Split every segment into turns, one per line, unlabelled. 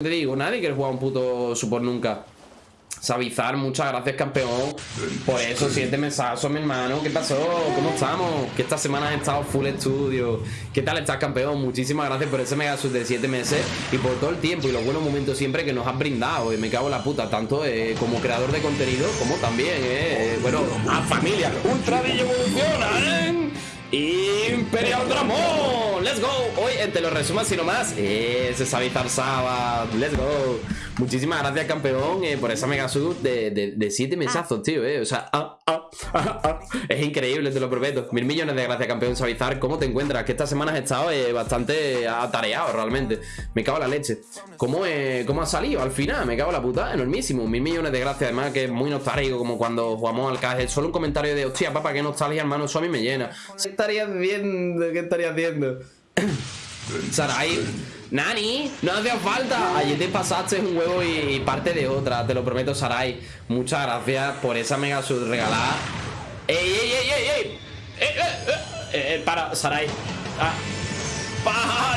te digo, nadie quiere jugar un puto support nunca. Sabizar, muchas gracias campeón Por eso, siete mensajes, mi hermano ¿Qué pasó? ¿Cómo estamos? Que esta semana he estado full estudio ¿Qué tal estás campeón? Muchísimas gracias por ese mega de siete meses Y por todo el tiempo y los buenos momentos siempre que nos has brindado Y me cago en la puta Tanto eh, como creador de contenido Como también, eh, bueno, a familia Ultra evoluciona, Te lo resumas sino más. Ese Sabizar Saba, let's go. Muchísimas gracias campeón eh, Por esa mega sub de, de, de siete mesazos, tío eh. O sea, ah, ah, ah, es increíble, te lo prometo. Mil millones de gracias campeón. Sabizar ¿Cómo te encuentras? Que estas semanas he estado eh, bastante atareado realmente. Me cago en la leche. ¿Cómo, ¿Cómo ha salido al final? Me cago en la puta, enormísimo. Mil millones de gracias, además que es muy nostálgico Como cuando jugamos al caje. Solo un comentario de, hostia papá, qué nostalgia hermano Eso a mí me llena estarías viendo? ¿Qué estarías haciendo? Sarai Nani, no hacía falta Ayer te pasaste un huevo y, parte de otra Te lo prometo, Sarai Muchas gracias por esa mega sub regalada ¡Ey, ey, ey, ey! ey! ¡Eh, eh, eh! para, Sarai ah.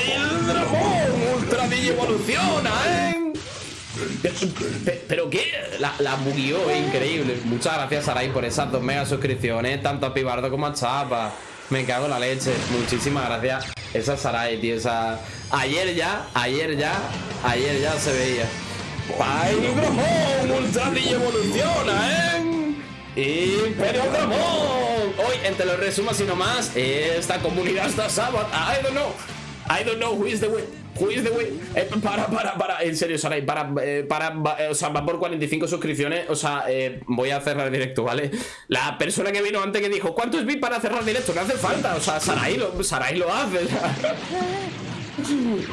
¡El dragón! ¡Ultra evoluciona, eh! ¿Pero qué? La, la bugueó, increíble Muchas gracias, Sarai, por esas dos mega suscripciones Tanto a Pibardo como a Chapa me cago en la leche. Muchísimas gracias. Esa Sarai, tío. Esa... Ayer ya, ayer ya, ayer ya se veía. ¡Pyromon! ¡Ultradilla evoluciona, eh! ¡Imperio Dramón! Hoy, entre los resumos y no más, esta comunidad está sábado. I don't know. I don't know who is the way. Eh, para, para, para. En serio, Sarai, para, eh, para, eh, o sea, va por 45 suscripciones. O sea, voy a cerrar directo, ¿vale? La persona que vino antes que dijo, ¿cuántos vi para cerrar directo? No hace falta. O sea, Sarai lo, Sarai lo hace.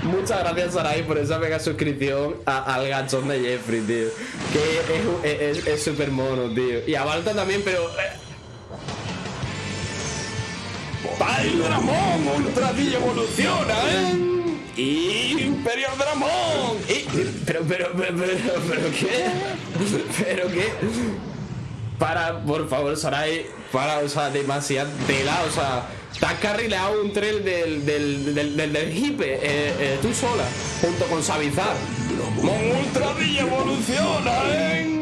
Muchas gracias, Sarai, por esa mega suscripción al gachón de Jeffrey, tío. Que es súper mono, tío. Y a Balta también, pero. Dramón! ¡Ultra evoluciona, eh! Imperial Dramón. Pero, pero, pero, pero, pero, ¿qué? ¿Pero qué? Para, por favor, Sarai, para, o sea, demasiada tela, o sea, te has carrilado un tren del, del, del, del, del hipe, eh, eh, tú sola, junto con Savizar. Mon Ultra evoluciona, ¿eh?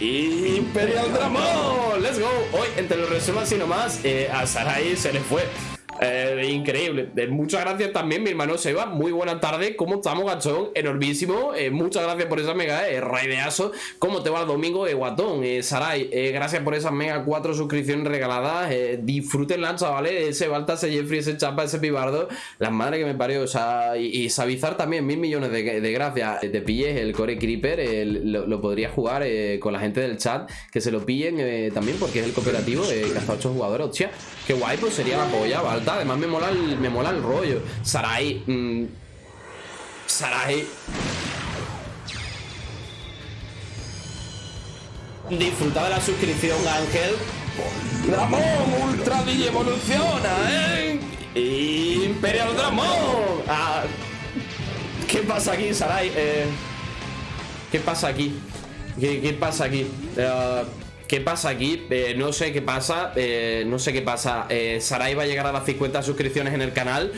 Imperial Dramón, let's go. Hoy, entre los resumas y nomás, eh, a Sarai se le fue. Eh, increíble. Muchas gracias también, mi hermano Seba. Muy buena tarde. ¿Cómo estamos, gachón? Enormísimo. Eh, muchas gracias por esa mega, eh, raideazo. ¿Cómo te va el domingo, eh, guatón? Sarai, gracias por esas mega cuatro suscripciones regaladas. disfrútenla, chavales. Ese Balta, ese Jeffrey, ese Chapa, ese Pibardo. Las madres que me parió. O sea, y, Sabizar también, mil millones de, gracias. Te pilles el Core Creeper, lo, lo, podrías jugar con la gente del chat. Que se lo pillen también porque es el cooperativo. que hasta 8 jugadores. Hostia, qué guay, pues sería la polla, Además me mola el, me mola el rollo. Sarai. Mmm, Sarai. Disfruta de la suscripción, Ángel. Dramón Ultra evoluciona, ¿eh? Imperial Dramón. Ah, ¿Qué pasa aquí, Sarai? Eh, ¿Qué pasa aquí? ¿Qué, qué pasa aquí? Uh, ¿Qué pasa aquí? Eh, no sé qué pasa, eh, no sé qué pasa. Eh, Sarai va a llegar a las 50 suscripciones en el canal.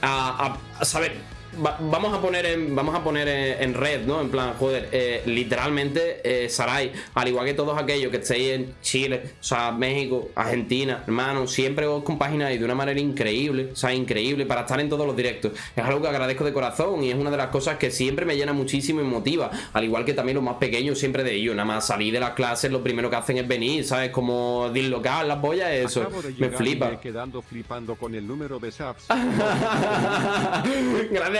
A, a saber, vamos a poner en, vamos a poner en, red, ¿no? En plan, joder, eh, literalmente eh, Sarai, al igual que todos aquellos que estéis en Chile, o sea, México, Argentina, hermano, siempre os compagináis de una manera increíble, o sea, increíble para estar en todos los directos. Es algo que agradezco de corazón y es una de las cosas que siempre me llena muchísimo y motiva, al igual que también los más pequeños siempre de ellos, nada más salir de las clases, lo primero que hacen es venir, ¿sabes? Como dislocar las pollas, eso, me flipa.
quedando flipando con el número de.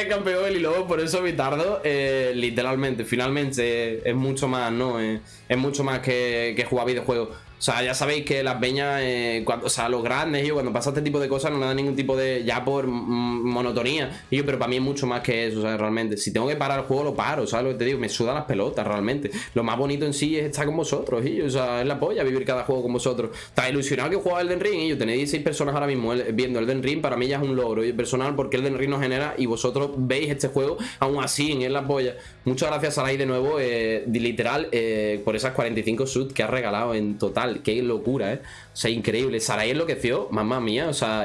Gracias campeón y luego por eso me tardo eh, literalmente, finalmente es mucho más, ¿no? es mucho más que, que jugar videojuegos. O sea, ya sabéis que las peñas, eh, cuando, o sea, los grandes, yo, cuando pasa este tipo de cosas no le dan ningún tipo de, ya por monotonía. Y yo, pero para mí es mucho más que eso, o sea, realmente. Si tengo que parar el juego, lo paro, ¿sabes lo que te digo? Me sudan las pelotas, realmente. Lo más bonito en sí es estar con vosotros, y o sea, es la polla vivir cada juego con vosotros. Está ilusionado que juega Elden Ring, y yo tenéis 16 personas ahora mismo viendo Elden Ring, para mí ya es un logro, personal, porque Elden Ring nos genera y vosotros veis este juego aún así, en la polla. Muchas gracias, Sarai, de nuevo, eh, literal, eh, por esas 45 subs que has regalado en total. Qué locura, ¿eh? O sea, increíble. Sarai enloqueció, mamá mía, o sea...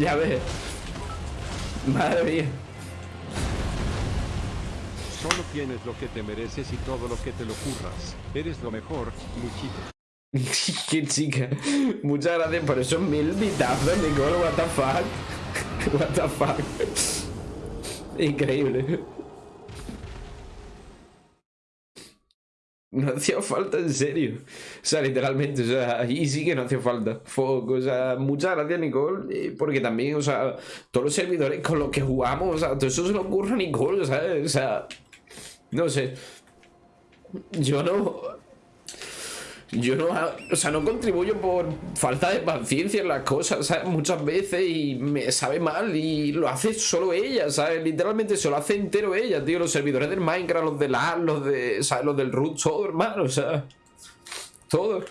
Ya ves. Madre mía.
Solo tienes lo que te mereces y todo lo que te lo curras. Eres lo mejor, Luchito.
Qué chica. Muchas gracias por esos mil bitazos, Nicole. What the fuck. What the fuck. Increíble. No hacía falta, en serio. O sea, literalmente, o sea, ahí sí que no hacía falta. Fuck, o sea, muchas gracias, Nicole. eh, Porque también, o sea, todos los servidores con los que jugamos, o sea, todo eso se lo ocurre a Nicole, ¿sabes? O sea, no sé. Yo no. Yo no, o sea, no contribuyo por falta de paciencia en las cosas, ¿sabes? Muchas veces y me sabe mal y lo hace solo ella, ¿sabes? Literalmente se lo hace entero ella, tío. Los servidores del Minecraft, los del LAN, los de, ¿sabes? Los del root, todo, hermano, o sea, todo.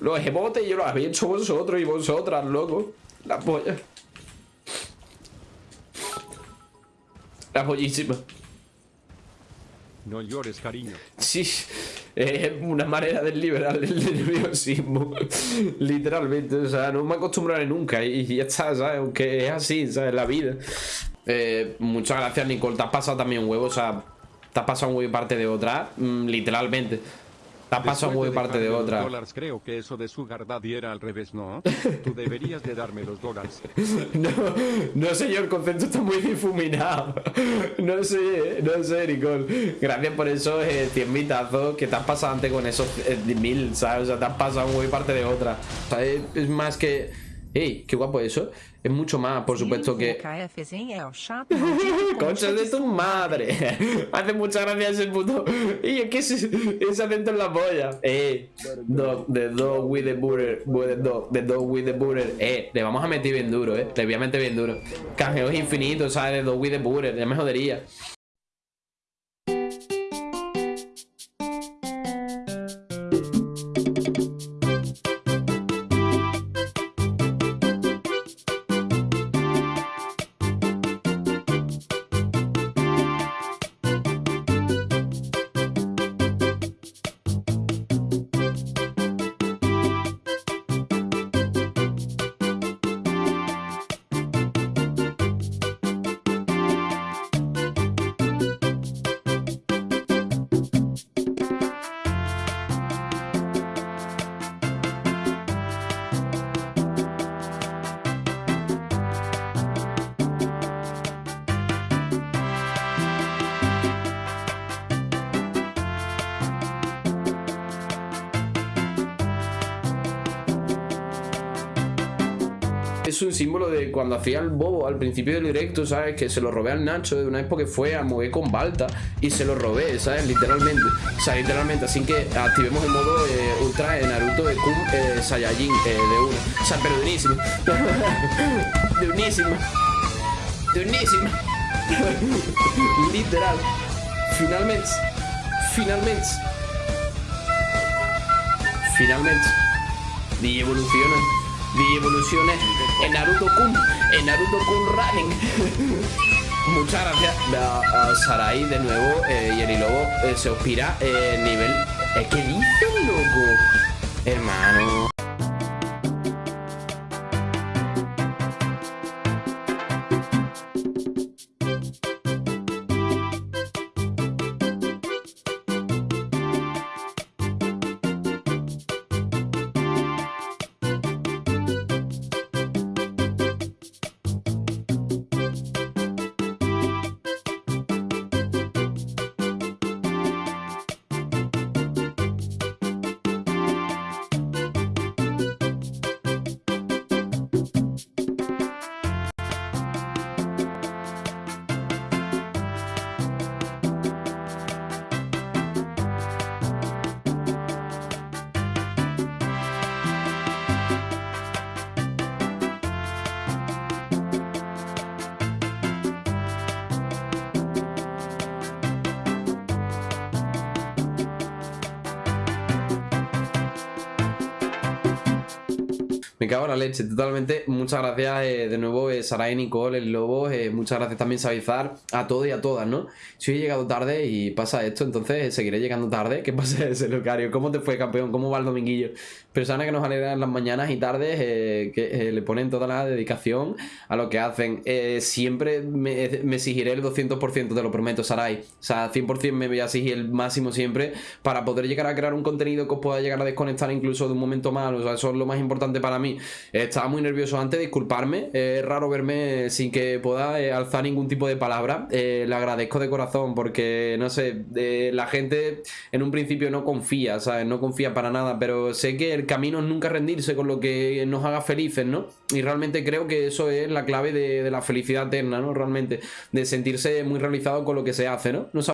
Los emotes yo los habéis hecho vosotros y vosotras, loco. La polla. La pollísima.
No llores, cariño.
Sí, es una manera de liberar el nerviosismo. Literalmente, o sea, no me acostumbraré nunca y ya está, ¿sabes? Aunque es así, ¿sabes? La vida. Eh, muchas gracias, Nicole. Te has pasado también un huevo, o sea, te has pasado un huevo y parte de otra, mm, literalmente. Te has pasado un huevo y parte de otra.
dólares, creo que eso de Sugar Daddy era al revés, ¿no? Tú deberías de darme los dólares.
No, no yo, el concepto está muy difuminado. No sé, no sé, Nicole. Gracias por esos eh, 100 mitazos que te has pasado antes con esos eh, mil, ¿sabes? O sea, te has pasado muy parte de otra. O sea, es más que. ¡Ey! ¡Qué guapo eso! Es mucho más, por supuesto, que. ¡Concha de tu madre! Hace muchas gracias ese puto. Y es que ese, ese acento en la polla. Eh, dog, the dog with the butter. the dog, the dog with the butter. Eh, le vamos a meter bien duro, eh. Le voy a meter bien duro. Canjeos infinitos, ¿sabes? The dog with the butter. Ya me jodería. Es un símbolo de cuando hacía el bobo al principio del directo, ¿sabes? Que se lo robé al Nacho de una época que fue a mover con Balta y se lo robé, ¿sabes? Literalmente. O sea, literalmente. Así que activemos el modo eh, ultra de Naruto de Kun eh, Saiyajin eh, de uno. O sea, pero de unísimo. de unísimo. De unísimo. Literal. Finalmente. Finalmente. Finalmente. Y evoluciona. Y evoluciona en Naruto Kun. En Naruto Kun Running. Muchas gracias a, Sarai de nuevo eh, y el Lobo eh, se os pira eh, nivel Es que dices, loco. Hermano. Me cago en la leche, totalmente. Muchas gracias eh, de nuevo, eh, Saray, Nicole, el Lobo. eh, muchas gracias también, Savizar, a todos y a todas, ¿no? Si he llegado tarde y pasa esto, entonces eh, seguiré llegando tarde. ¿Qué pasa ese locario? ¿Cómo te fue, campeón? ¿Cómo va el dominguillo? Personas que nos alegran las mañanas y tardes, que le ponen toda la dedicación a lo que hacen. Siempre me, me exigiré el 200%, te lo prometo, Saray. O sea, 100% me voy a exigir el máximo siempre para poder llegar a crear un contenido que os pueda llegar a desconectar incluso de un momento malo. O sea, eso es lo más importante para mí. Estaba muy nervioso antes, disculparme. Es raro verme sin que pueda eh, alzar ningún tipo de palabra. Eh, le agradezco de corazón porque, no sé, la gente en un principio no confía, ¿sabes? No confía para nada, pero sé que el camino es nunca rendirse con lo que nos haga felices, ¿no? Y realmente creo que eso es la clave de, de la felicidad eterna, ¿no? Realmente, de sentirse muy realizado con lo que se hace, ¿no? no